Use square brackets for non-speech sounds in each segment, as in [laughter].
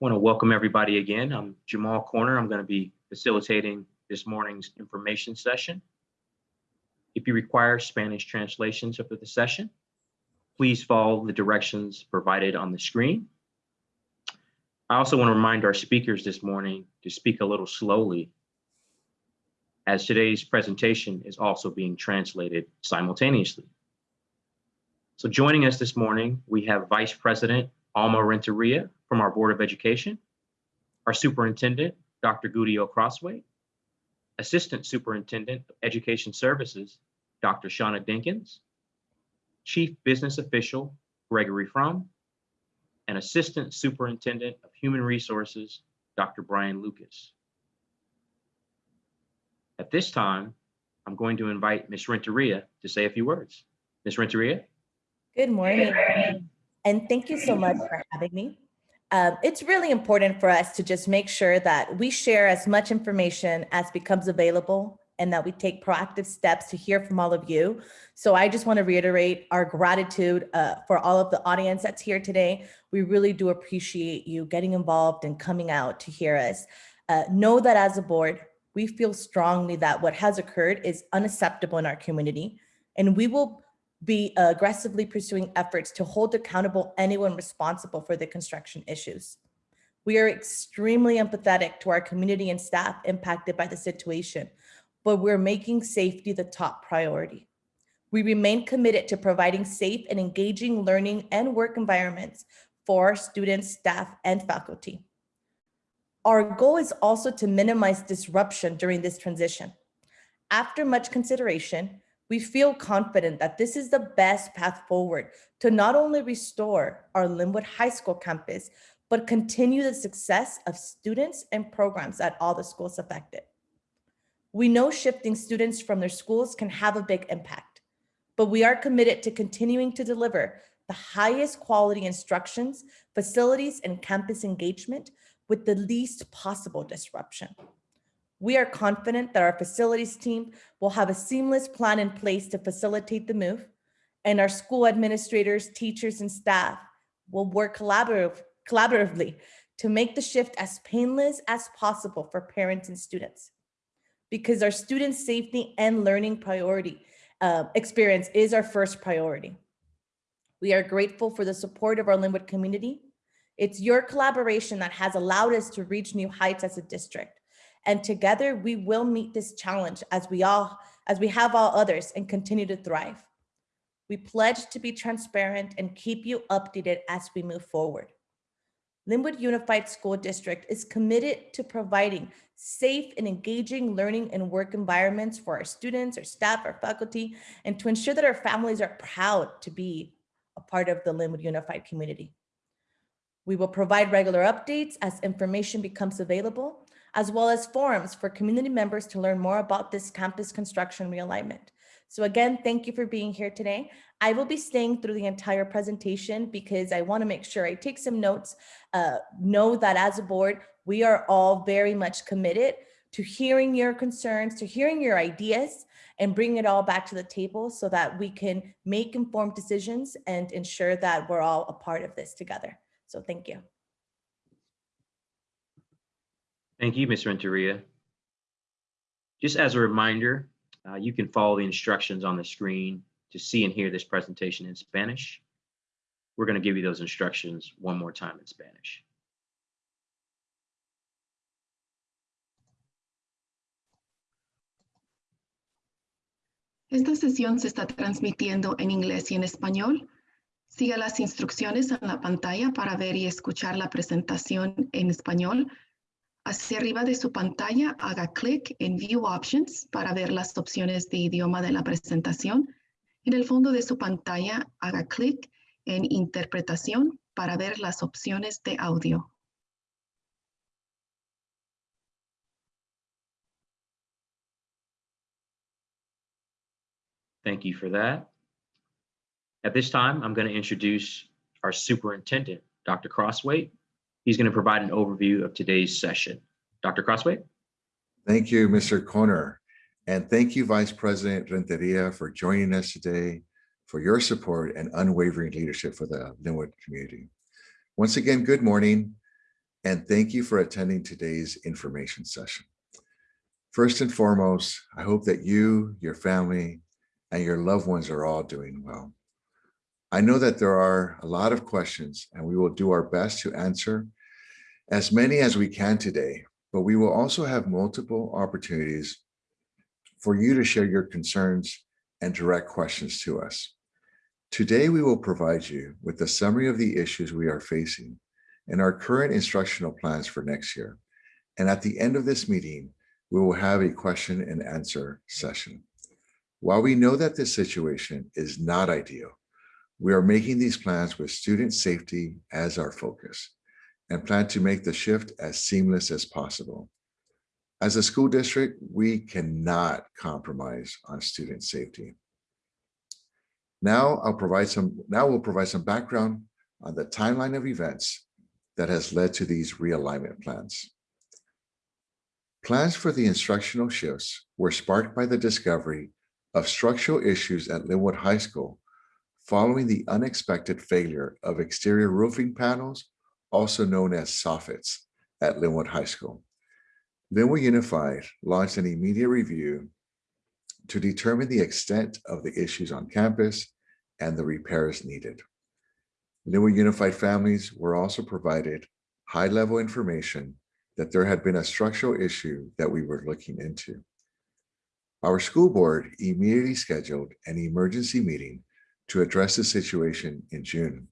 want to welcome everybody again. I'm Jamal Corner. I'm going to be facilitating this morning's information session. If you require Spanish translations of the session, please follow the directions provided on the screen. I also want to remind our speakers this morning to speak a little slowly as today's presentation is also being translated simultaneously. So joining us this morning, we have Vice President Alma Renteria from our Board of Education, our Superintendent, Dr. Gudiel Crosthwaite, Assistant Superintendent of Education Services, Dr. Shauna Dinkins, Chief Business Official, Gregory Fromm, and Assistant Superintendent of Human Resources, Dr. Brian Lucas. At this time, I'm going to invite Ms. Renteria to say a few words. Ms. Renteria? Good morning, and thank you so much for having me. Um, it's really important for us to just make sure that we share as much information as becomes available and that we take proactive steps to hear from all of you. So I just want to reiterate our gratitude uh, for all of the audience that's here today. We really do appreciate you getting involved and coming out to hear us. Uh, know that as a board, we feel strongly that what has occurred is unacceptable in our community, and we will be aggressively pursuing efforts to hold accountable anyone responsible for the construction issues. We are extremely empathetic to our community and staff impacted by the situation, but we're making safety the top priority. We remain committed to providing safe and engaging learning and work environments for our students, staff, and faculty. Our goal is also to minimize disruption during this transition. After much consideration, we feel confident that this is the best path forward to not only restore our Lynwood High School campus, but continue the success of students and programs at all the schools affected. We know shifting students from their schools can have a big impact, but we are committed to continuing to deliver the highest quality instructions, facilities, and campus engagement with the least possible disruption. We are confident that our facilities team will have a seamless plan in place to facilitate the move, and our school administrators, teachers, and staff will work collaborative, collaboratively to make the shift as painless as possible for parents and students. Because our students' safety and learning priority uh, experience is our first priority. We are grateful for the support of our Lynwood community. It's your collaboration that has allowed us to reach new heights as a district. And together we will meet this challenge as we all, as we have all others and continue to thrive. We pledge to be transparent and keep you updated as we move forward. Lynwood Unified School District is committed to providing safe and engaging learning and work environments for our students, our staff, our faculty, and to ensure that our families are proud to be a part of the Lynwood Unified community. We will provide regular updates as information becomes available as well as forums for community members to learn more about this campus construction realignment. So again, thank you for being here today. I will be staying through the entire presentation because I wanna make sure I take some notes. Uh, know that as a board, we are all very much committed to hearing your concerns, to hearing your ideas, and bring it all back to the table so that we can make informed decisions and ensure that we're all a part of this together. So thank you. Thank you, Ms. Renteria. Just as a reminder, uh, you can follow the instructions on the screen to see and hear this presentation in Spanish. We're going to give you those instructions one more time in Spanish. Esta sesión se está transmitiendo en inglés y en español. Siga las instrucciones en la pantalla para ver y escuchar la presentación en español Hacia arriba de su pantalla, haga clic en View Options para ver las opciones de idioma de la presentación. En el fondo de su pantalla, haga clic en Interpretación para ver las opciones de audio. Thank you for that. At this time, I'm going to introduce our superintendent, Dr. Crossway. He's going to provide an overview of today's session. Dr. Crosthwaite. Thank you, Mr. Corner. And thank you, Vice President Renteria, for joining us today, for your support and unwavering leadership for the Lynwood community. Once again, good morning. And thank you for attending today's information session. First and foremost, I hope that you, your family, and your loved ones are all doing well. I know that there are a lot of questions and we will do our best to answer as many as we can today, but we will also have multiple opportunities for you to share your concerns and direct questions to us. Today, we will provide you with a summary of the issues we are facing and our current instructional plans for next year. And at the end of this meeting, we will have a question and answer session. While we know that this situation is not ideal, we are making these plans with student safety as our focus and plan to make the shift as seamless as possible. As a school district, we cannot compromise on student safety. Now I'll provide some, now we'll provide some background on the timeline of events that has led to these realignment plans. Plans for the instructional shifts were sparked by the discovery of structural issues at Lynwood High School following the unexpected failure of exterior roofing panels, also known as soffits, at Lynwood High School. Lynwood Unified launched an immediate review to determine the extent of the issues on campus and the repairs needed. Lynwood Unified families were also provided high-level information that there had been a structural issue that we were looking into. Our school board immediately scheduled an emergency meeting to address the situation in June.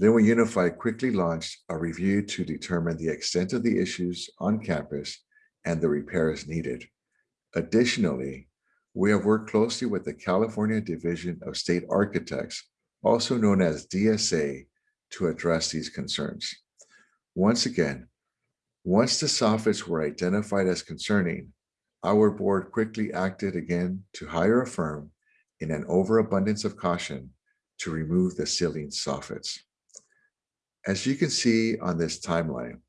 Lynwood Unify quickly launched a review to determine the extent of the issues on campus and the repairs needed. Additionally, we have worked closely with the California Division of State Architects, also known as DSA, to address these concerns. Once again, once the soffits were identified as concerning, our board quickly acted again to hire a firm in an overabundance of caution to remove the ceiling soffits. As you can see on this timeline,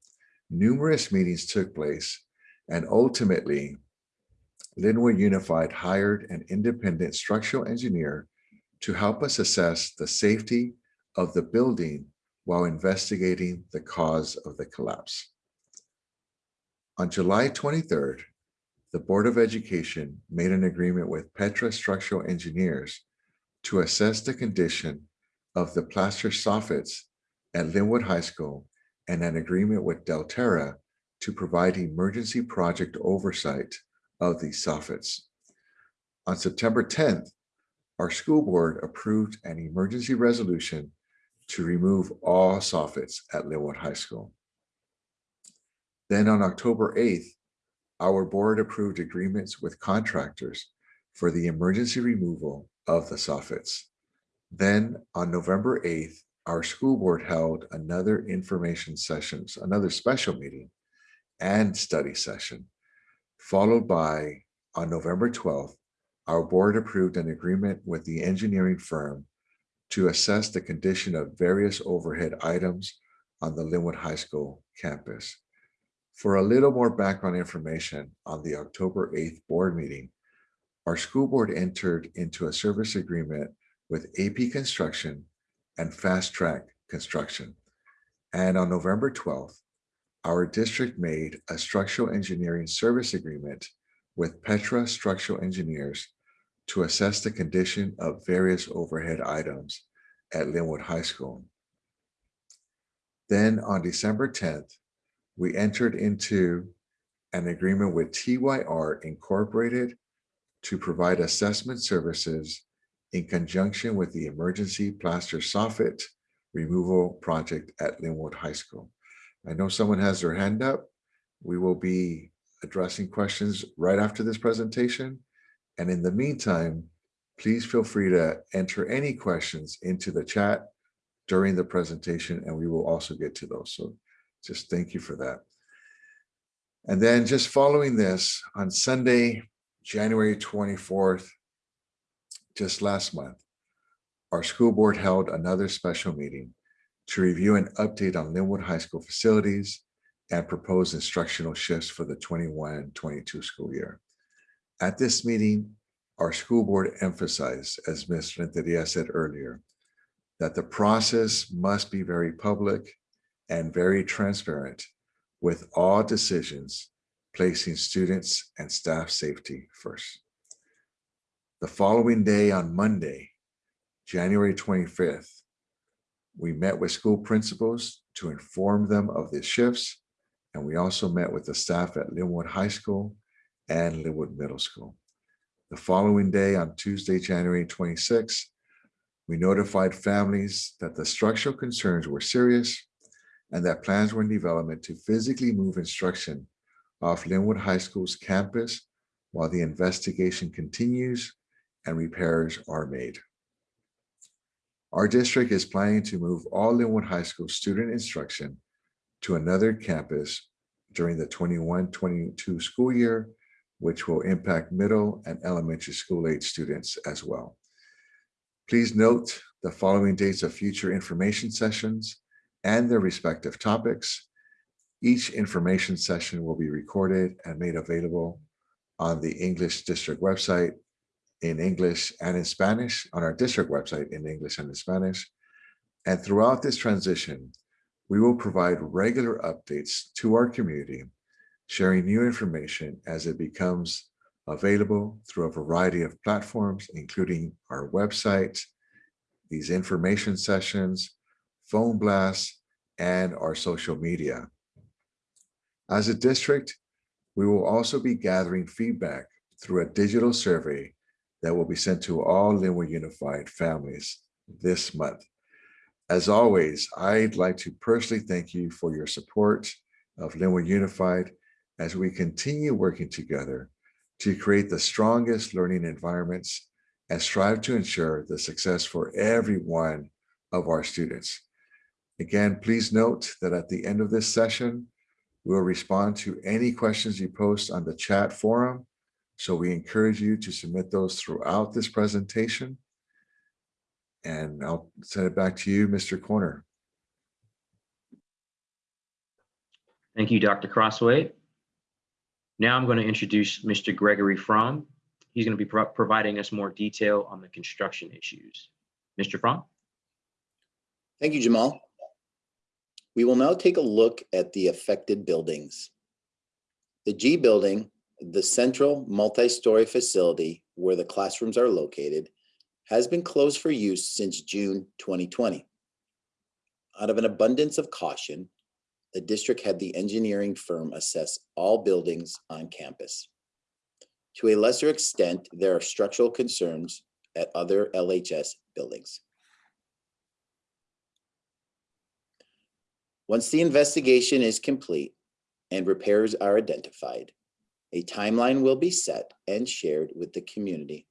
numerous meetings took place and ultimately Lynwood Unified hired an independent structural engineer to help us assess the safety of the building while investigating the cause of the collapse. On July 23rd, the Board of Education made an agreement with Petra Structural Engineers to assess the condition of the plaster soffits at Lynwood High School and an agreement with Delterra to provide emergency project oversight of these soffits. On September 10th, our school board approved an emergency resolution to remove all soffits at Lynwood High School. Then on October 8th, our board approved agreements with contractors for the emergency removal of the soffits. Then on November 8th, our school board held another information sessions, another special meeting and study session, followed by on November 12th, our board approved an agreement with the engineering firm to assess the condition of various overhead items on the Lynwood High School campus. For a little more background information on the October 8th board meeting, our school board entered into a service agreement with AP Construction and Fast Track Construction. And on November 12th, our district made a structural engineering service agreement with Petra Structural Engineers to assess the condition of various overhead items at Lynwood High School. Then on December 10th, we entered into an agreement with TYR Incorporated to provide assessment services in conjunction with the emergency plaster soffit removal project at Lynwood High School. I know someone has their hand up. We will be addressing questions right after this presentation. And in the meantime, please feel free to enter any questions into the chat during the presentation, and we will also get to those. So just thank you for that. And then just following this on Sunday, January 24th, just last month, our school board held another special meeting to review an update on Lynwood High School facilities and propose instructional shifts for the 21-22 school year. At this meeting, our school board emphasized, as Ms. Renteria said earlier, that the process must be very public and very transparent with all decisions placing students and staff safety first. The following day on Monday, January 25th, we met with school principals to inform them of the shifts. And we also met with the staff at Lynwood High School and Lynwood Middle School. The following day on Tuesday, January 26th, we notified families that the structural concerns were serious and that plans were in development to physically move instruction off Lynwood High School's campus while the investigation continues and repairs are made. Our district is planning to move all Lynwood High School student instruction to another campus during the 21-22 school year, which will impact middle and elementary school age students as well. Please note the following dates of future information sessions and their respective topics. Each information session will be recorded and made available on the English District website in English and in Spanish, on our district website in English and in Spanish. And throughout this transition, we will provide regular updates to our community, sharing new information as it becomes available through a variety of platforms, including our website, these information sessions, phone blasts, and our social media. As a district, we will also be gathering feedback through a digital survey that will be sent to all Lynwood Unified families this month. As always, I'd like to personally thank you for your support of Lynwood Unified as we continue working together to create the strongest learning environments and strive to ensure the success for every one of our students. Again, please note that at the end of this session, we'll respond to any questions you post on the chat forum. So we encourage you to submit those throughout this presentation. And I'll send it back to you, Mr. Corner. Thank you, Dr. Crosthwaite. Now I'm going to introduce Mr. Gregory Fromm. He's going to be pro- providing us more detail on the construction issues. Mr. Fromm? Thank you, Jamal. We will now take a look at the affected buildings. The G building, the central multi-story facility where the classrooms are located, has been closed for use since June 2020. Out of an abundance of caution, the district had the engineering firm assess all buildings on campus. To a lesser extent, there are structural concerns at other LHS buildings. Once the investigation is complete and repairs are identified, a timeline will be set and shared with the community.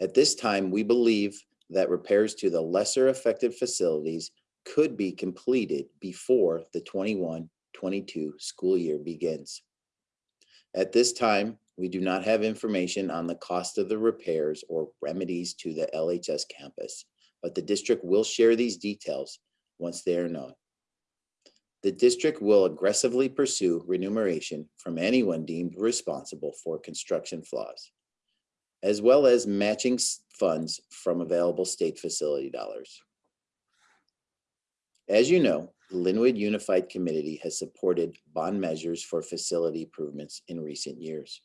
At this time, we believe that repairs to the lesser affected facilities could be completed before the 21-22 school year begins. At this time, we do not have information on the cost of the repairs or remedies to the LHS campus, but the district will share these details once they are known. The district will aggressively pursue remuneration from anyone deemed responsible for construction flaws, as well as matching funds from available state facility dollars. As you know, the Lynwood Unified Committee has supported bond measures for facility improvements in recent years.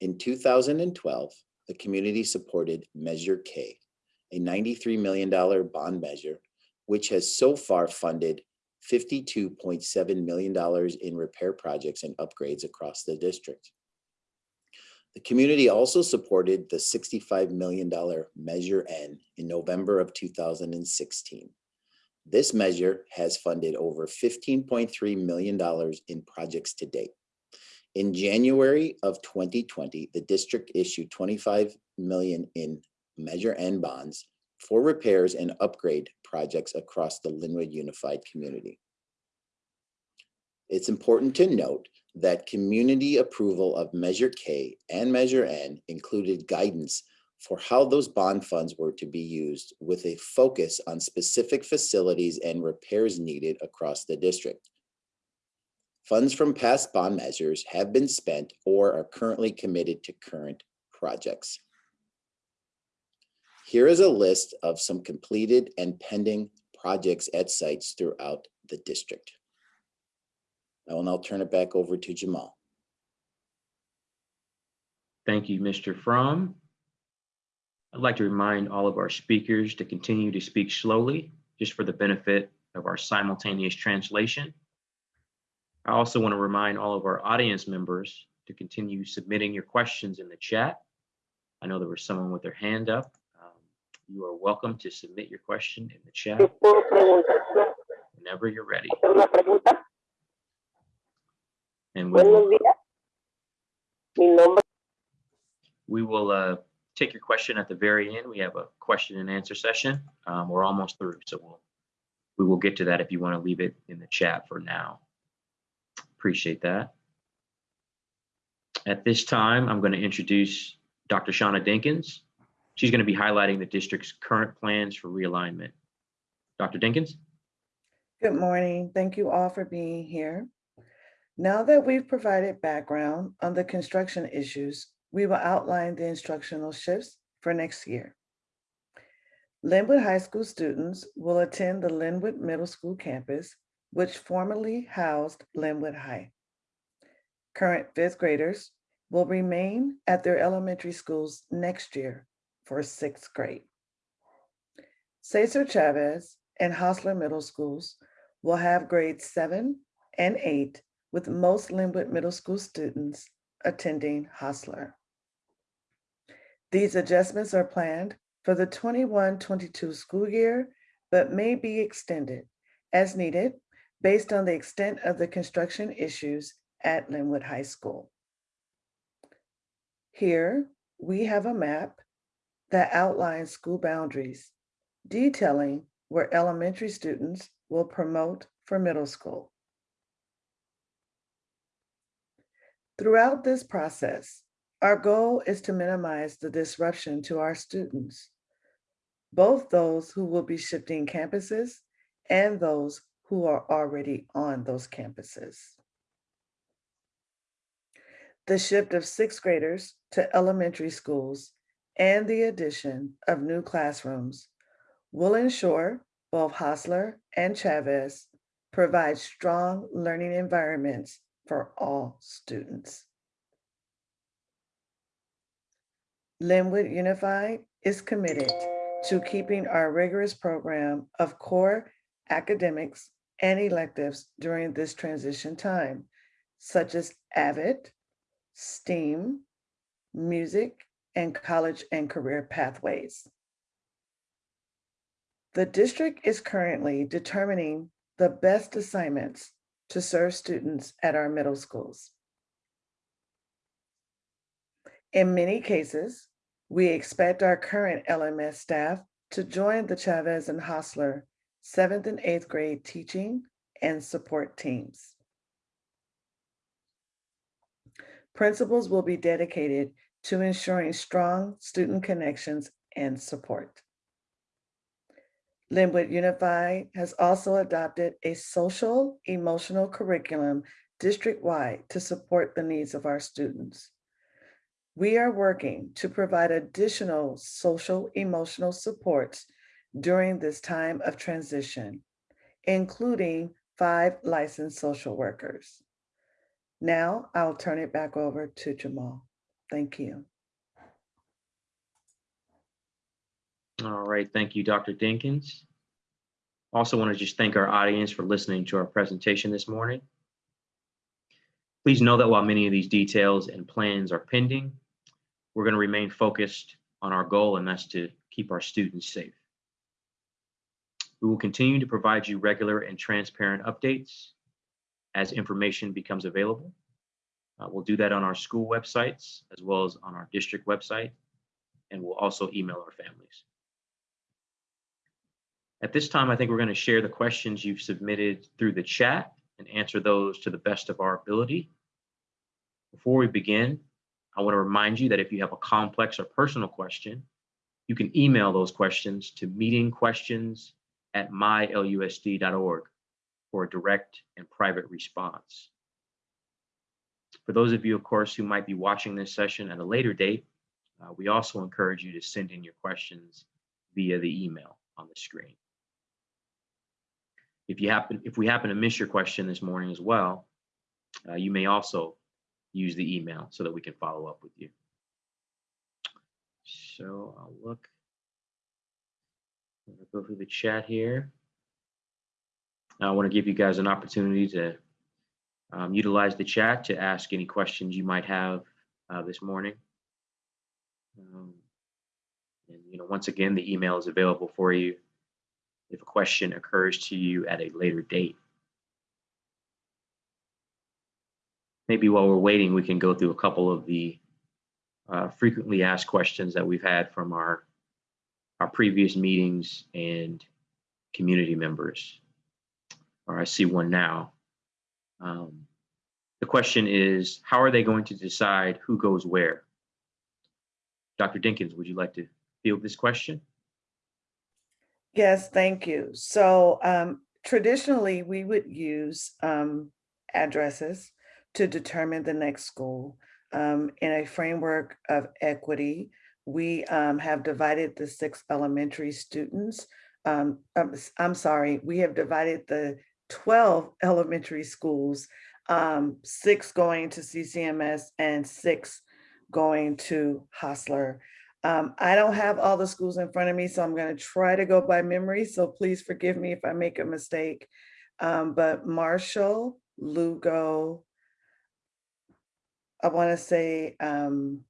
In 2012, the community supported Measure K, a $93 million bond measure, which has so far funded $52.7 million in repair projects and upgrades across the district. The community also supported the $65 million Measure N in November of 2016. This measure has funded over $15.3 million in projects to date. In January of 2020, the district issued 25 million in Measure N bonds for repairs and upgrade projects across the Lynwood Unified Community. It's important to note that community approval of Measure K and Measure N included guidance for how those bond funds were to be used with a focus on specific facilities and repairs needed across the district. Funds from past bond measures have been spent or are currently committed to current projects. Here is a list of some completed and pending projects at sites throughout the district. I will now turn it back over to Jamal. Thank you, Mr. Fromm. I'd like to remind all of our speakers to continue to speak slowly, just for the benefit of our simultaneous translation. I also want to remind all of our audience members to continue submitting your questions in the chat. I know there was someone with their hand up. You are welcome to submit your question in the chat Yo puedo preguntar, whenever you're ready. hacer una pregunta. And we Buenos will, días. Mi nombre we will uh, take your question at the very end. We have a question and answer session. Um, We're almost through, so we'll, we will get to that if you want to leave it in the chat for now. Appreciate that. At this time, I'm going to introduce Dr. Shauna Dinkins. She's going to be highlighting the district's current plans for realignment. Dr. Dinkins? Good morning. Thank you all for being here. Now that we've provided background on the construction issues, we will outline the instructional shifts for next year. Lynwood High School students will attend the Lynwood Middle School campus, which formerly housed Lynwood High. Current fifth graders will remain at their elementary schools next year for sixth grade. Cesar Chavez and Hosler Middle Schools will have grades seven and eight, with most Lynwood Middle School students attending Hosler. These adjustments are planned for the 21-22 school year, but may be extended as needed based on the extent of the construction issues at Lynwood High School. Here, we have a map that outlines school boundaries, detailing where elementary students will promote for middle school. Throughout this process, our goal is to minimize the disruption to our students, both those who will be shifting campuses and those who are already on those campuses. The shift of sixth graders to elementary schools and the addition of new classrooms will ensure both Hosler and Chavez provide strong learning environments for all students. Lynwood Unified is committed to keeping our rigorous program of core academics and electives during this transition time, such as AVID, STEAM, music, and college and career pathways. The district is currently determining the best assignments to serve students at our middle schools. In many cases, we expect our current LMS staff to join the Chavez and Hosler seventh and eighth grade teaching and support teams. Principals will be dedicated to ensuring strong student connections and support. Lynwood Unified has also adopted a social emotional curriculum district-wide to support the needs of our students. We are working to provide additional social emotional supports during this time of transition, including five licensed social workers. Now I'll turn it back over to Jamal. Thank you. All right, thank you, Dr. Dinkins. Also want to just thank our audience for listening to our presentation this morning. Please know that while many of these details and plans are pending, we're going to remain focused on our goal, and that's to keep our students safe. We will continue to provide you regular and transparent updates as information becomes available. Uh, we'll do that on our school websites as well as on our district website, and we'll also email our families. At this time, I think we're going to share the questions you've submitted through the chat and answer those to the best of our ability. Before we begin, I want to remind you that if you have a complex or personal question, you can email those questions to meetingquestions at mylusd.org for a direct and private response. For those of you, of course, who might be watching this session at a later date, uh, we also encourage you to send in your questions via the email on the screen. If you happen, if we happen to miss your question this morning as well, uh, you may also use the email so that we can follow up with you. So I'll look. Gonna Go through the chat here. I want to give you guys an opportunity to um, utilize the chat to ask any questions you might have uh, this morning. Um, and you know, once again, the email is available for you if a question occurs to you at a later date. Maybe while we're waiting, we can go through a couple of the uh, frequently asked questions that we've had from our our previous meetings and community members. Or I see one now. Um, the question is, how are they going to decide who goes where? Dr. Dinkins, would you like to field this question? Yes, thank you. So um, traditionally, we would use um, addresses to determine the next school. Um, in a framework of equity, we um, have divided the six elementary students. Um, s- I'm sorry, we have divided the 12 elementary schools, um, six going to CCMS and six going to Hosler. Um, I don't have all the schools in front of me, so I'm going to try to go by memory. So please forgive me if I make a mistake. Um, but Marshall, Lugo, I want to say um,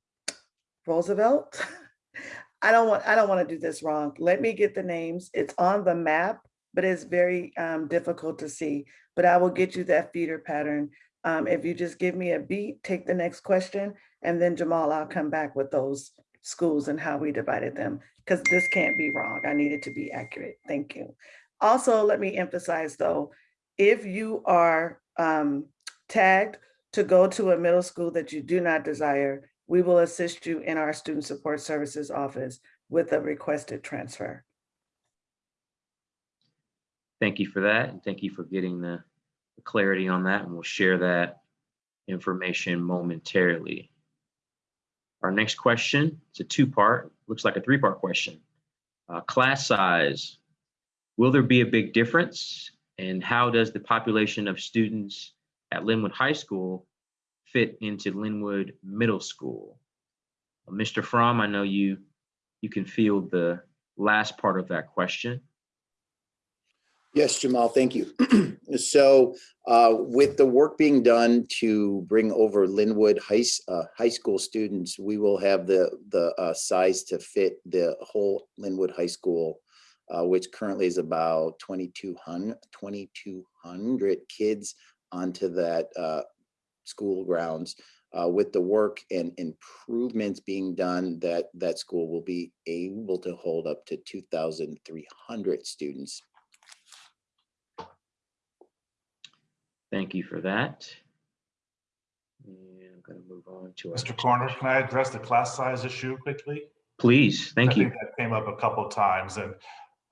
Roosevelt. [laughs] I don't want I don't want to do this wrong. Let me get the names. It's on the map, but it's very um, difficult to see. But I will get you that feeder pattern. Um, if you just give me a beat, take the next question, and then Jamal, I'll come back with those schools and how we divided them, because this can't be wrong. I need it to be accurate. Thank you. Also, let me emphasize though, if you are um, tagged to go to a middle school that you do not desire, we will assist you in our Student Support Services office with a requested transfer. Thank you for that, and thank you for getting the clarity on that, and we'll share that information momentarily. Our next question, it's a two-part, looks like a three-part question. Uh, Class size, will there be a big difference? And how does the population of students at Lynwood High School fit into Lynwood Middle School? Uh, Mr. Fromm, I know you, you can field the last part of that question. Yes, Jamal, thank you. [clears throat] So uh, with the work being done to bring over Lynwood High, uh, High School students, we will have the, the uh, size to fit the whole Lynwood High School, uh, which currently is about 2,200, 2,200 kids onto that uh, school grounds. Uh, With the work and improvements being done, that, that school will be able to hold up to 2,300 students Thank you for that. And I'm going to move on to our. Mr. Corner, can I address the class size issue quickly? Please, thank I you. think that came up a couple of times and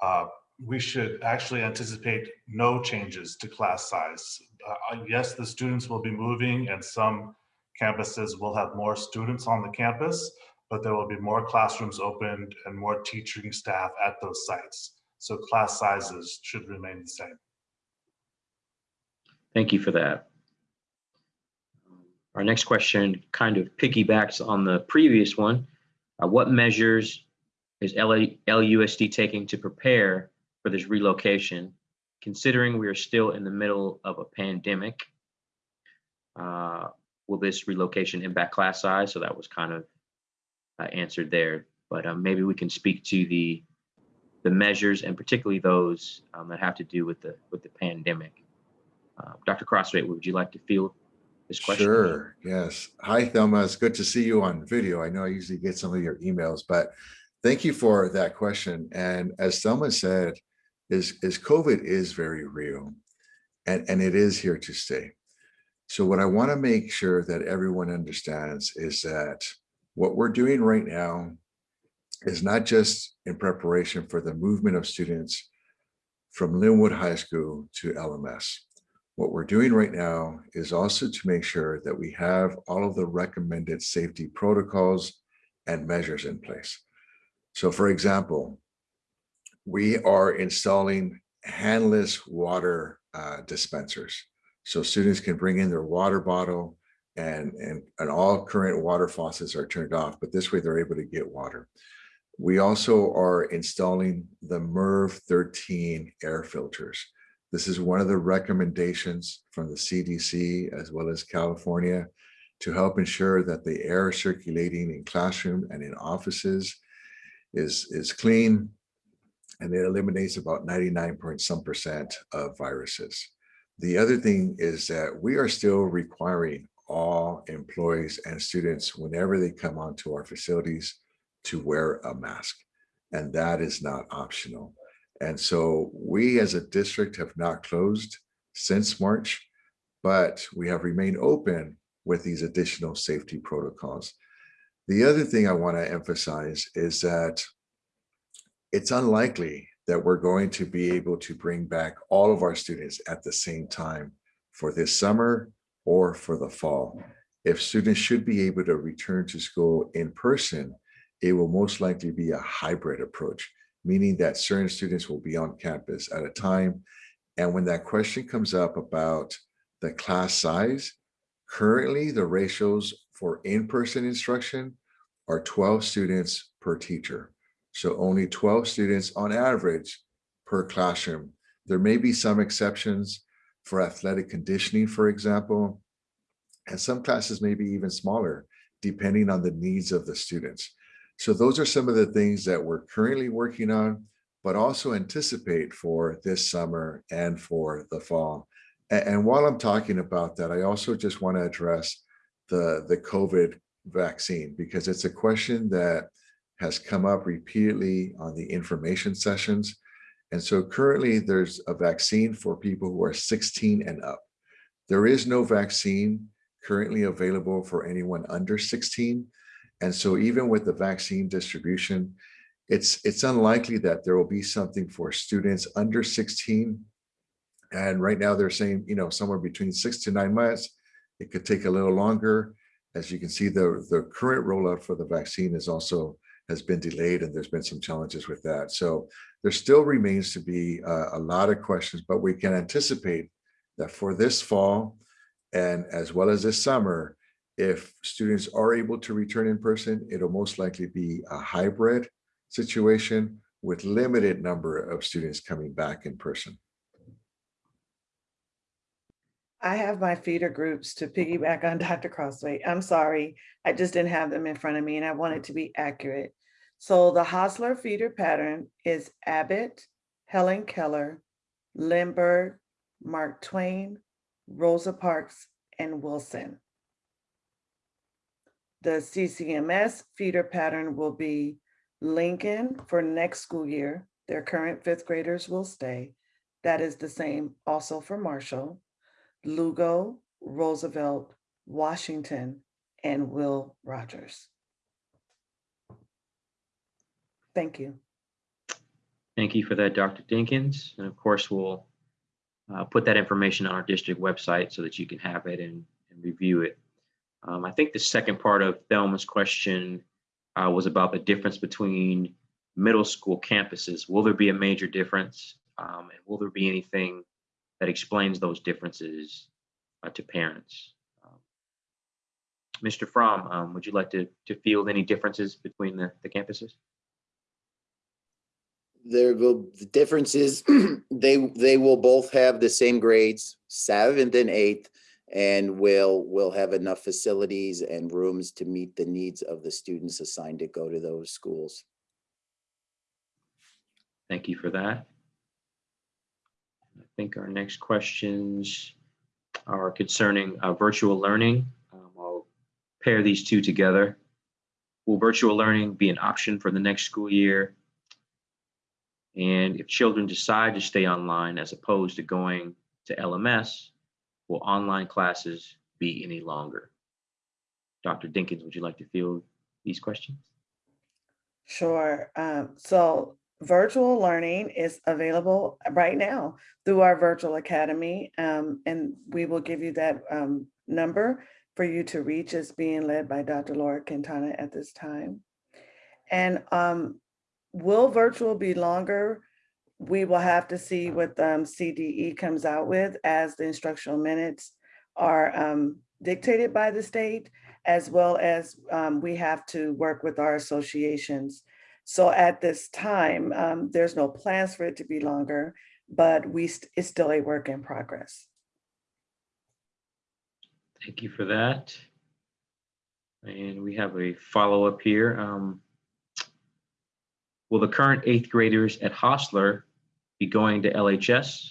uh, we should actually anticipate no changes to class size. Uh, Yes, the students will be moving and some campuses will have more students on the campus, but there will be more classrooms opened and more teaching staff at those sites. So class sizes should remain the same. Thank you for that. Our next question kind of piggybacks on the previous one. Uh, What measures is LA LUSD taking to prepare for this relocation, considering we are still in the middle of a pandemic? Uh, Will this relocation impact class size? So that was kind of uh, answered there, but um, maybe we can speak to the the measures and particularly those um, that have to do with the with the pandemic. Uh, Dr. Crosthwaite, would you like to field this question? Sure, yes. Hi, Thelma. It's good to see you on video. I know I usually get some of your emails, but thank you for that question. And as Thelma said, is, is COVID is very real and, and it is here to stay. So what I want to make sure that everyone understands is that what we're doing right now is not just in preparation for the movement of students from Lynwood High School to LMS. What we're doing right now is also to make sure that we have all of the recommended safety protocols and measures in place. So for example, we are installing handless water uh, dispensers. So students can bring in their water bottle and, and, and all current water faucets are turned off, but this way they're able to get water. We also are installing the MERV 13 air filters. This is one of the recommendations from the CDC as well as California to help ensure that the air circulating in classroom and in offices is, is clean and it eliminates about 99 point some percent of viruses. The other thing is that we are still requiring all employees and students whenever they come onto our facilities to wear a mask. And that is not optional. And so we as a district have not closed since March, but we have remained open with these additional safety protocols. The other thing I want to emphasize is that it's unlikely that we're going to be able to bring back all of our students at the same time for this summer or for the fall. If students should be able to return to school in person, it will most likely be a hybrid approach, meaning that certain students will be on campus at a time. And when that question comes up about the class size, currently the ratios for in-person instruction are 12 students per teacher. So only 12 students on average per classroom. There may be some exceptions for athletic conditioning, for example, and some classes may be even smaller, depending on the needs of the students. So those are some of the things that we're currently working on, but also anticipate for this summer and for the fall. And, while I'm talking about that, I also just want to address the, the COVID vaccine, because it's a question that has come up repeatedly on the information sessions. And so currently there's a vaccine for people who are 16 and up. There is no vaccine currently available for anyone under 16. And so even with the vaccine distribution, it's, it's unlikely that there will be something for students under 16. And right now they're saying, you know, somewhere between six to nine months. It could take a little longer. As you can see, the, the current rollout for the vaccine is also has been delayed and there's been some challenges with that. So there still remains to be uh, a lot of questions, but we can anticipate that for this fall and as well as this summer, if students are able to return in person, it'll most likely be a hybrid situation with limited number of students coming back in person. I have my feeder groups to piggyback on [laughs] Dr. Crosthwaite. I'm sorry, I just didn't have them in front of me and I wanted to be accurate. So the Hosler feeder pattern is Abbott, Helen Keller, Lindbergh, Mark Twain, Rosa Parks, and Wilson. The CCMS feeder pattern will be Lincoln for next school year. Their current fifth graders will stay. That is the same also for Marshall. Lugo, Roosevelt, Washington, and Will Rogers. Thank you. Thank you for that, Dr. Dinkins. And of course, we'll uh, put that information on our district website so that you can have it and, and review it. Um, I think the second part of Thelma's question uh, was about the difference between middle school campuses. Will there be a major difference? Um, and will there be anything that explains those differences uh, to parents? Um, Mr. Fromm, um, would you like to, to field any differences between the, the campuses? There will, the difference is [clears throat] they, they will both have the same grades, seventh and eighth, and we'll we'll have enough facilities and rooms to meet the needs of the students assigned to go to those schools. Thank you for that. I think our next questions are concerning uh, virtual learning. Um, I'll pair these two together. Will virtual learning be an option for the next school year? And if children decide to stay online as opposed to going to LMS, will online classes be any longer? Dr. Dinkins, would you like to field these questions? Sure. Um, so virtual learning is available right now through our virtual academy. Um, and we will give you that um, number for you to reach. It's being led by Dr. Laura Quintana at this time. And um, will virtual be longer? We will have to see what um, CDE comes out with as the instructional minutes are um, dictated by the state, as well as um, we have to work with our associations. So at this time, um, there's no plans for it to be longer, but we, st- it's still a work in progress. Thank you for that. And we have a follow-up here. Um, Will the current eighth graders at Hosler be going to LHS?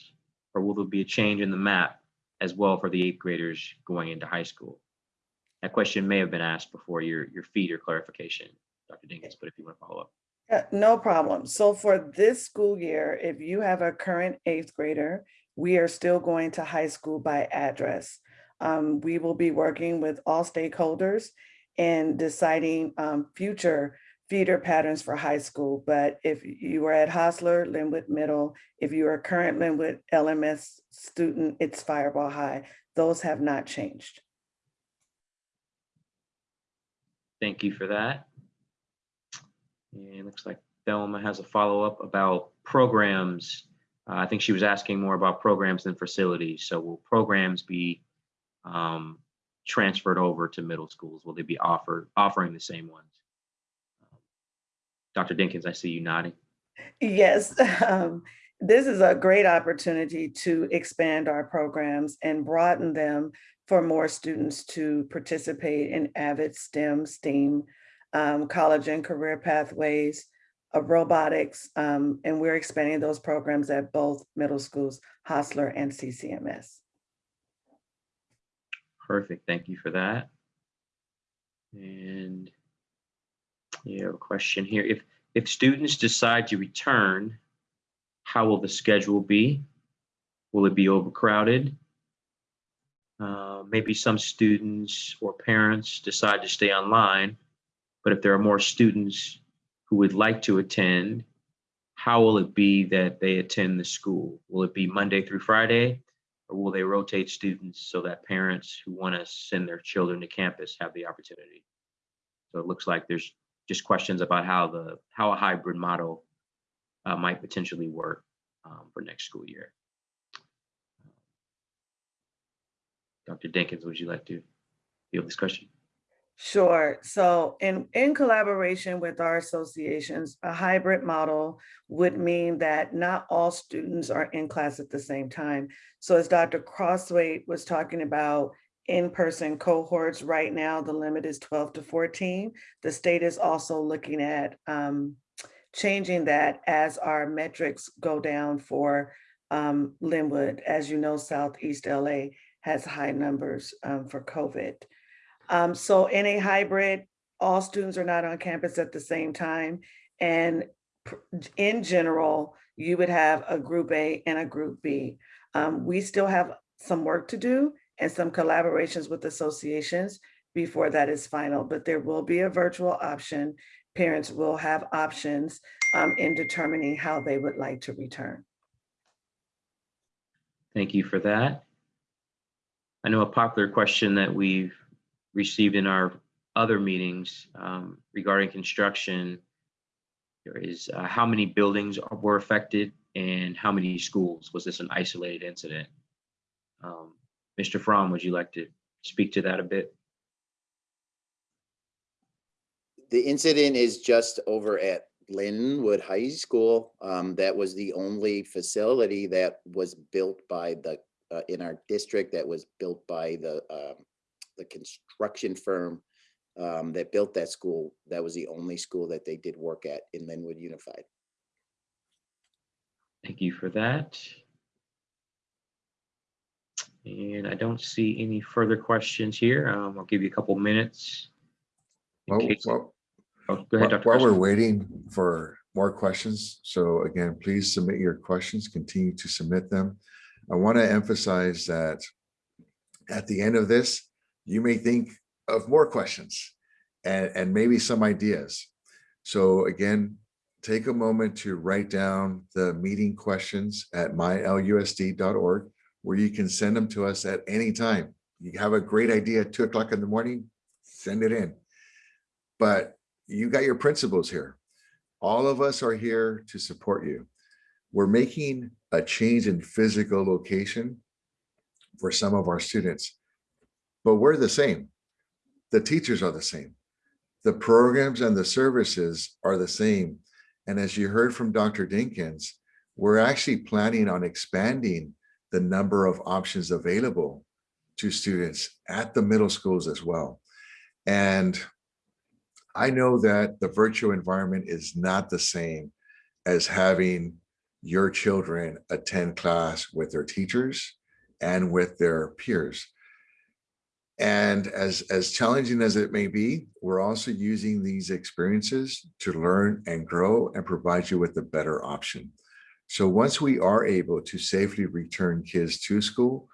Or will there be a change in the map as well for the eighth graders going into high school? That question may have been asked before your, your feed or clarification, Dr. Dinkins, but if you want to follow up. Yeah, no problem. So for this school year, if you have a current eighth grader, we are still going to high school by address. Um, we will be working with all stakeholders and deciding um, future feeder patterns for high school. But if you are at Hosler, Lynwood Middle, if you are a current Lynwood LMS student, it's Firebaugh High. Those have not changed. Thank you for that. And it looks like Thelma has a follow-up about programs. Uh, I think she was asking more about programs than facilities. So will programs be um, transferred over to middle schools? Will they be offered, offering the same ones? Dr. Dinkins, I see you nodding. Yes, [laughs] um, this is a great opportunity to expand our programs and broaden them for more students to participate in AVID STEM, STEAM, um, college and career pathways, uh, robotics, um, and we're expanding those programs at both middle schools, Hosler and CCMS. Perfect. Thank you for that. And you have a question here. If if students decide to return, how will the schedule be? Will it be overcrowded? Uh, maybe some students or parents decide to stay online, but if there are more students who would like to attend, how will it be that they attend the school? Will it be Monday through Friday? Or will they rotate students so that parents who want to send their children to campus have the opportunity? So it looks like there's just questions about how the how a hybrid model uh, might potentially work um, for next school year. Dr. Dinkins, would you like to field this question? Sure. So in, in collaboration with our associations, a hybrid model would mean that not all students are in class at the same time. So as Dr. Crosthwaite was talking about in-person cohorts, right now, the limit is 12 to 14. The state is also looking at um, changing that as our metrics go down for um, Lynwood. As you know, Southeast LA has high numbers um, for COVID. Um, so in a hybrid, all students are not on campus at the same time. And in general, you would have a group A and a group B. Um, we still have some work to do and some collaborations with associations before that is final, but there will be a virtual option. Parents will have options um, in determining how they would like to return. Thank you for that. I know a popular question that we've received in our other meetings um, regarding construction is uh, how many buildings were affected and how many schools? Was this an isolated incident? Um, Mr. Fromm, would you like to speak to that a bit? The incident is just over at Lynwood High School. Um, that was the only facility that was built by the, uh, in our district that was built by the, um, the construction firm um, that built that school. That was the only school that they did work at in Lynwood Unified. Thank you for that. And I don't see any further questions here. Um, I'll give you a couple minutes. Well, case- well, Oh, Go ahead, Dr. while we're waiting for more questions, so again, please submit your questions, continue to submit them. I want to emphasize that at the end of this, you may think of more questions and, and maybe some ideas. So again, take a moment to write down the meeting questions at mylusd.org, where you can send them to us at any time. You have a great idea at two o'clock in the morning, send it in. But you got your principles here. All of us are here to support you. we're making a change in physical location for some of our students, but we're the same. The teachers are the same. The programs and the services are the same. And as you heard from Dr. Dinkins, we're actually planning on expanding the number of options available to students at the middle schools as well. And I know that the virtual environment is not the same as having your children attend class with their teachers and with their peers. And as, as challenging as it may be, we're also using these experiences to learn and grow and provide you with a better option. So once we are able to safely return kids to school,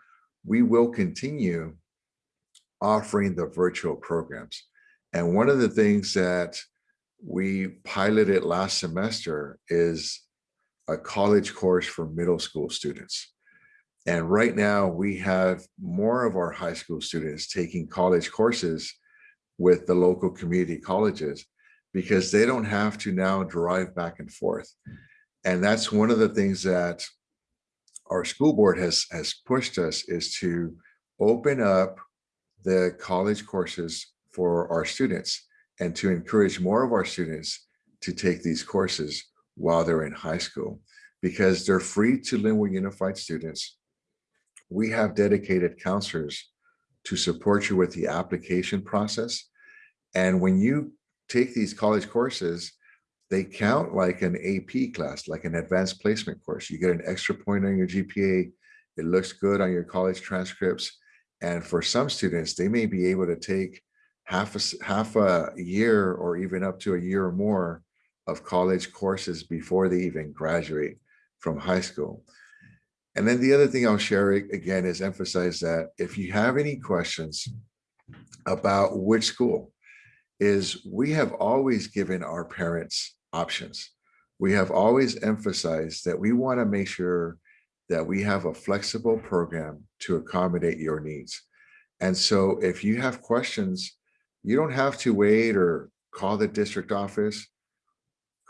we will continue offering the virtual programs. And one of the things that we piloted last semester is a college course for middle school students. And right now we have more of our high school students taking college courses with the local community colleges because they don't have to now drive back and forth. And that's one of the things that our school board has, has pushed us is to open up the college courses for our students and to encourage more of our students to take these courses while they're in high school because they're free to Lynwood Unified students. We have dedicated counselors to support you with the application process. And when you take these college courses, they count like an AP class, like an advanced placement course. You get an extra point on your GPA. It looks good on your college transcripts. And for some students, they may be able to take half a, half a year or even up to a year or more of college courses before they even graduate from high school. And then the other thing I'll share again is emphasize that if you have any questions about which school is we have always given our parents options. We have always emphasized that we want to make sure that we have a flexible program to accommodate your needs. And so if you have questions, you don't have to wait or call the district office,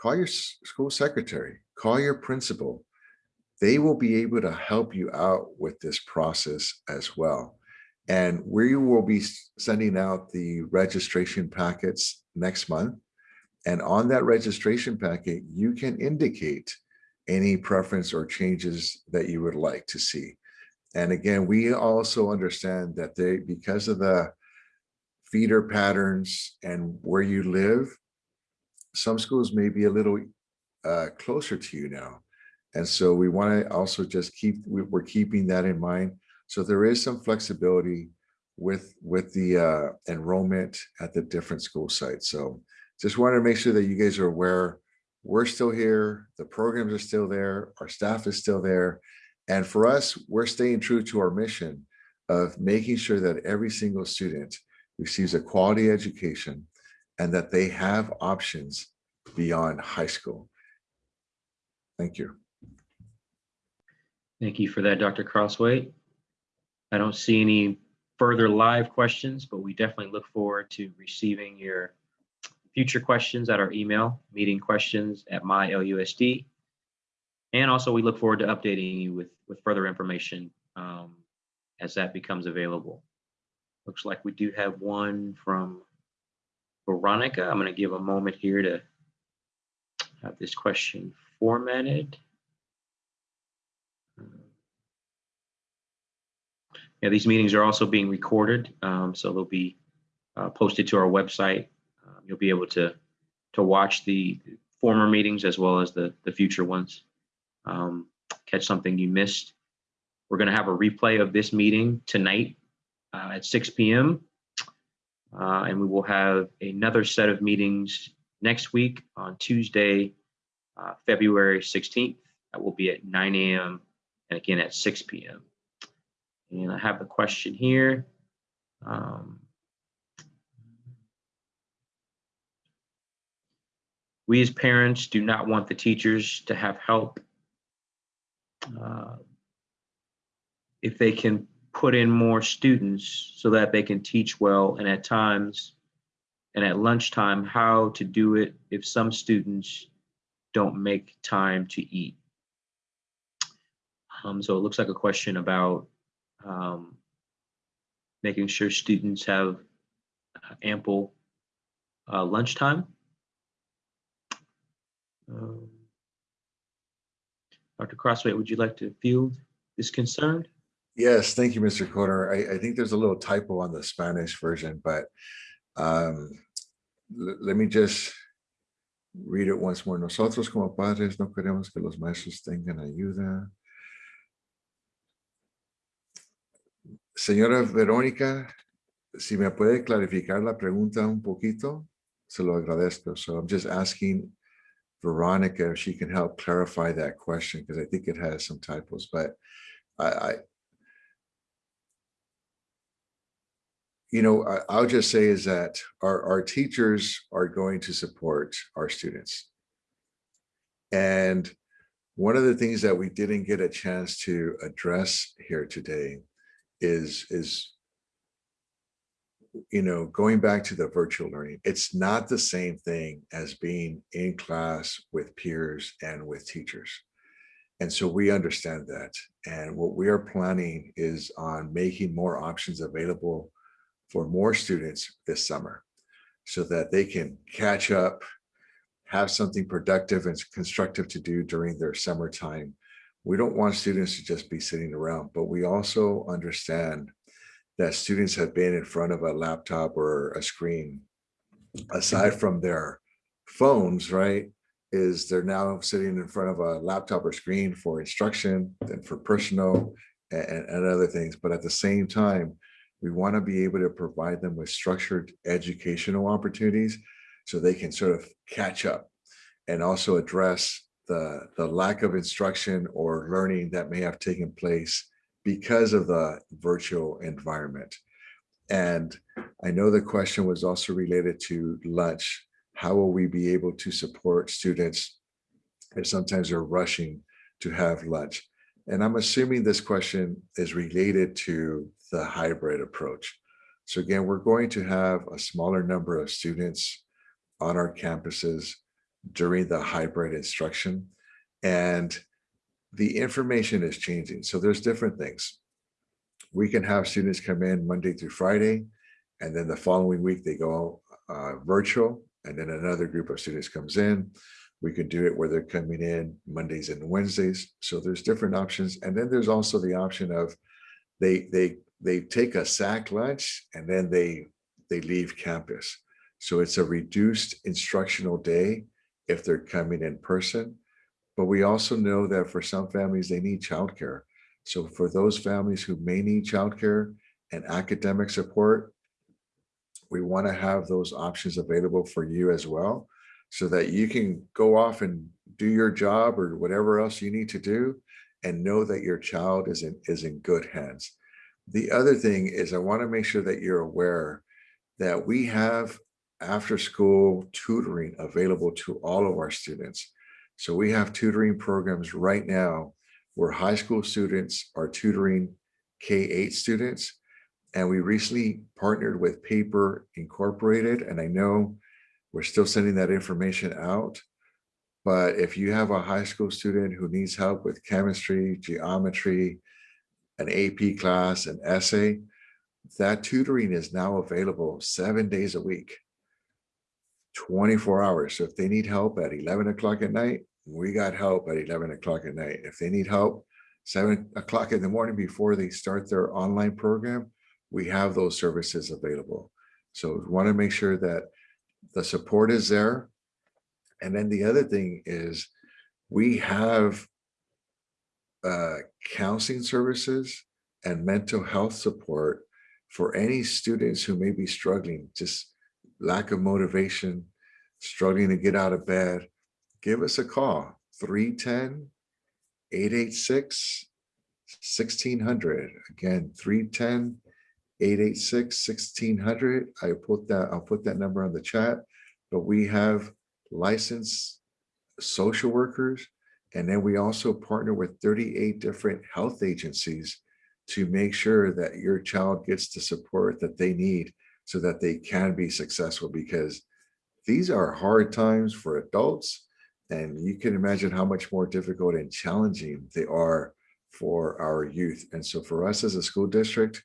call your school secretary, call your principal. They will be able to help you out with this process as well. And we will be sending out the registration packets next month. And on that registration packet, you can indicate any preference or changes that you would like to see. And again, we also understand that they, because of the feeder patterns and where you live, some schools may be a little uh, closer to you now. And so we want to also just keep, we're keeping that in mind. So there is some flexibility with, with the uh, enrollment at the different school sites. So just wanted to make sure that you guys are aware we're still here, the programs are still there, our staff is still there. And for us, we're staying true to our mission of making sure that every single student receives a quality education and that they have options beyond high school. Thank you. Thank you for that, Dr. Crosthwaite. I don't see any further live questions, but we definitely look forward to receiving your future questions at our email, meeting questions at mylusd. And also we look forward to updating you with, with further information um, as that becomes available. Looks like we do have one from Veronica. I'm going to give a moment here to have this question formatted. Yeah, these meetings are also being recorded, um, so they'll be uh, posted to our website you'll be able to to watch the former meetings as well as the the future ones. Um, catch something you missed. We're going to have a replay of this meeting tonight uh, at 6 p.m. Uh, and we will have another set of meetings next week on Tuesday, uh, February 16th. That will be at 9 a.m. and again at 6 p.m. And I have a question here. Um, We as parents do not want the teachers to have help. Uh, if they can put in more students so that they can teach well and at times and at lunchtime how to do it if some students don't make time to eat. Um, so it looks like a question about um, making sure students have uh, ample uh, lunchtime. Um, Dr. Crosthwaite, would you like to field this concern? Yes, thank you, Mr. Corner. I, I think there's a little typo on the Spanish version, but um, let me just read it once more. Nosotros como padres no queremos que los maestros tengan ayuda. Señora Verónica, si me puede clarificar la pregunta un poquito, se lo agradezco. So I'm just asking Veronica if she can help clarify that question because I think it has some typos, but I, I you know, I, I'll just say is that our, our teachers are going to support our students. And one of the things that we didn't get a chance to address here today is, is, you know, going back to the virtual learning, it's not the same thing as being in class with peers and with teachers. And so we understand that. And what we are planning is on making more options available for more students this summer so that they can catch up, have something productive and constructive to do during their summertime. We don't want students to just be sitting around, but we also understand that students have been in front of a laptop or a screen aside mm-hmm. from their phones, right? Is they're now sitting in front of a laptop or screen for instruction and for personal and, and other things. But at the same time, we want to be able to provide them with structured educational opportunities so they can sort of catch up and also address the, the lack of instruction or learning that may have taken place because of the virtual environment. And I know the question was also related to lunch. How will we be able to support students if sometimes they're rushing to have lunch? And I'm assuming this question is related to the hybrid approach. So again, we're going to have a smaller number of students on our campuses during the hybrid instruction. And the information is changing. So there's different things. We can have students come in Monday through Friday, and then the following week they go uh, virtual, and then another group of students comes in. We can do it where they're coming in Mondays and Wednesdays. So there's different options. And then there's also the option of they they they take a sack lunch and then they they leave campus. So it's a reduced instructional day if they're coming in person. But we also know that for some families, they need childcare. So for those families who may need childcare and academic support, we want to have those options available for you as well, so that you can go off and do your job or whatever else you need to do and know that your child is in, is in good hands. The other thing is I want to make sure that you're aware that we have after school tutoring available to all of our students. So we have tutoring programs right now where high school students are tutoring K-8 students. And we recently partnered with Paper Incorporated. And I know we're still sending that information out. But if you have a high school student who needs help with chemistry, geometry, an AP class, an essay, that tutoring is now available seven days a week, 24 hours. So if they need help at 11 o'clock at night, we got help at 11 o'clock at night. If they need help seven o'clock in the morning before they start their online program, we have those services available. So we want to make sure that the support is there. And then the other thing is we have uh, counseling services and mental health support for any students who may be struggling, just lack of motivation, struggling to get out of bed, give us a call, 310 886 1600. Again, 310 886 1600. I put that, I'll put that number on the chat, but we have licensed social workers. And then we also partner with 38 different health agencies to make sure that your child gets the support that they need so that they can be successful because these are hard times for adults and you can imagine how much more difficult and challenging they are for our youth. And so for us as a school district,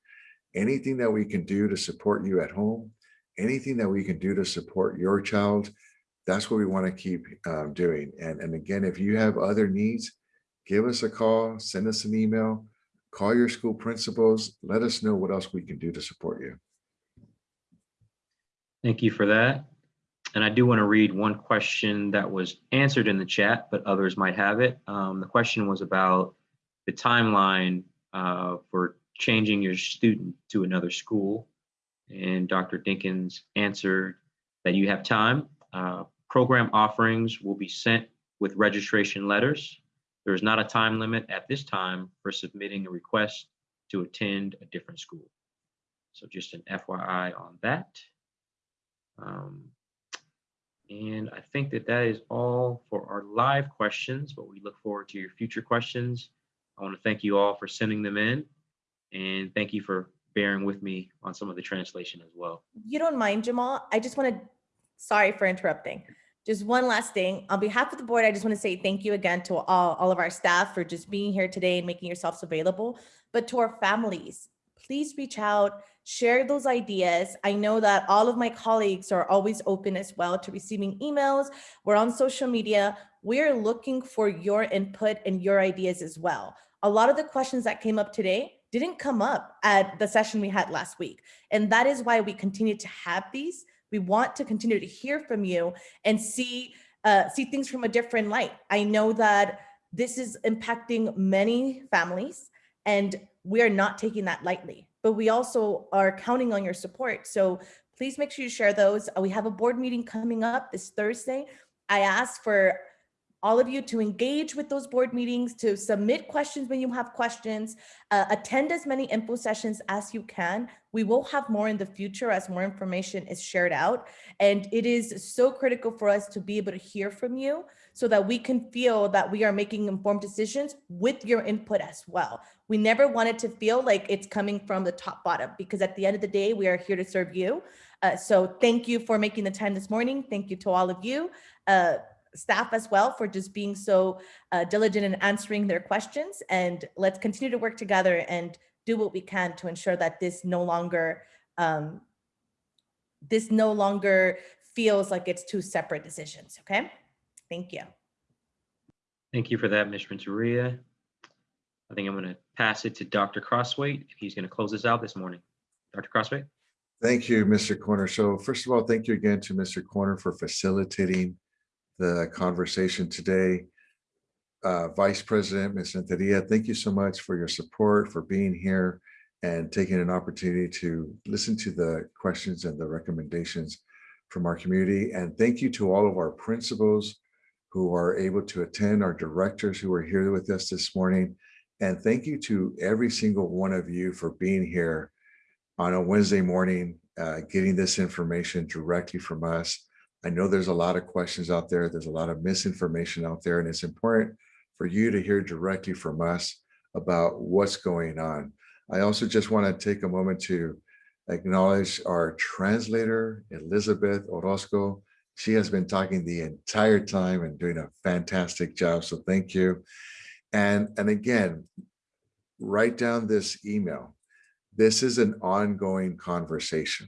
anything that we can do to support you at home, anything that we can do to support your child, that's what we want to keep um, doing. And, and again, if you have other needs, give us a call, send us an email, call your school principals, let us know what else we can do to support you. Thank you for that. And I do want to read one question that was answered in the chat, but others might have it. Um, the question was about the timeline uh, for changing your student to another school. And Dr. Dinkins answered that you have time. Uh, program offerings will be sent with registration letters. There is not a time limit at this time for submitting a request to attend a different school. So just an FYI on that. Um, and I think that that is all for our live questions, but we look forward to your future questions. I want to thank you all for sending them in and thank you for bearing with me on some of the translation as well. you don't mind, Jamal, I just want to, sorry for interrupting. Just one last thing. On behalf of the board, I just want to say thank you again to all, all of our staff for just being here today and making yourselves available. But to our families, please reach out, share those ideas. I know that all of my colleagues are always open as well to receiving emails. We're on social media. We're looking for your input and your ideas as well. A lot of the questions that came up today didn't come up at the session we had last week. And that is why we continue to have these. We want to continue to hear from you and see uh, see things from a different light. I know that this is impacting many families and we are not taking that lightly, but we also are counting on your support. So please make sure you share those. Uh, We have a board meeting coming up this Thursday. I ask for all of you to engage with those board meetings, to submit questions when you have questions, uh, attend as many info sessions as you can. We will have more in the future as more information is shared out. And it is so critical for us to be able to hear from you so that we can feel that we are making informed decisions with your input as well. We never want it to feel like it's coming from the top bottom because at the end of the day, we are here to serve you. Uh, so thank you for making the time this morning. Thank you to all of you. Uh, staff as well for just being so uh, diligent in answering their questions. And let's continue to work together and do what we can to ensure that this no longer um, this no longer feels like it's two separate decisions. Okay, thank you. Thank you for that, Ms. Renteria. I think I'm going to pass it to Dr. Crosthwaite. if He's going to close us out this morning. Dr. Crosthwaite? Thank you, Mr. Corner. So first of all, thank you again to Mr. Corner for facilitating the conversation today. Uh, Vice President, Ms. Renteria, thank you so much for your support, for being here and taking an opportunity to listen to the questions and the recommendations from our community. And thank you to all of our principals who are able to attend, our directors who are here with us this morning. And thank you to every single one of you for being here on a Wednesday morning, uh, getting this information directly from us. I know there's a lot of questions out there. There's a lot of misinformation out there, and it's important for you to hear directly from us about what's going on. I also just want to take a moment to acknowledge our translator, Elizabeth Orozco. She has been talking the entire time and doing a fantastic job, so thank you. And, and again, write down this email. This is an ongoing conversation.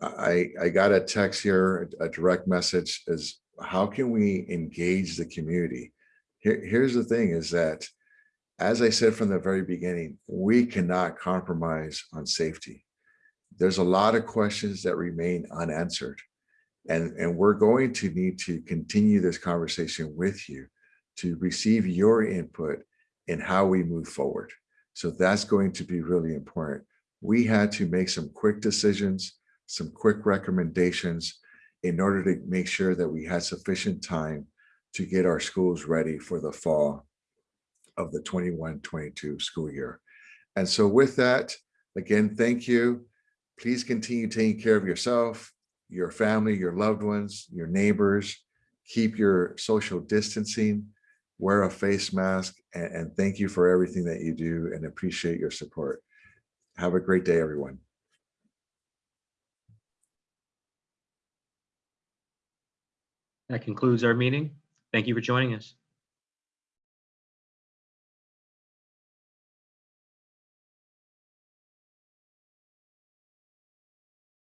I, I got a text here, a direct message is how can we engage the community? Here, here's the thing is that, as I said from the very beginning, we cannot compromise on safety. There's a lot of questions that remain unanswered. And, and we're going to need to continue this conversation with you to receive your input in how we move forward. So that's going to be really important. We had to make some quick decisions, some quick recommendations in order to make sure that we had sufficient time to get our schools ready for the fall of the 21-22 school year. And so with that, again, thank you. Please continue taking care of yourself, your family, your loved ones, your neighbors. Keep your social distancing, wear a face mask, and, and thank you for everything that you do and appreciate your support. Have a great day, everyone. That concludes our meeting. Thank you for joining us.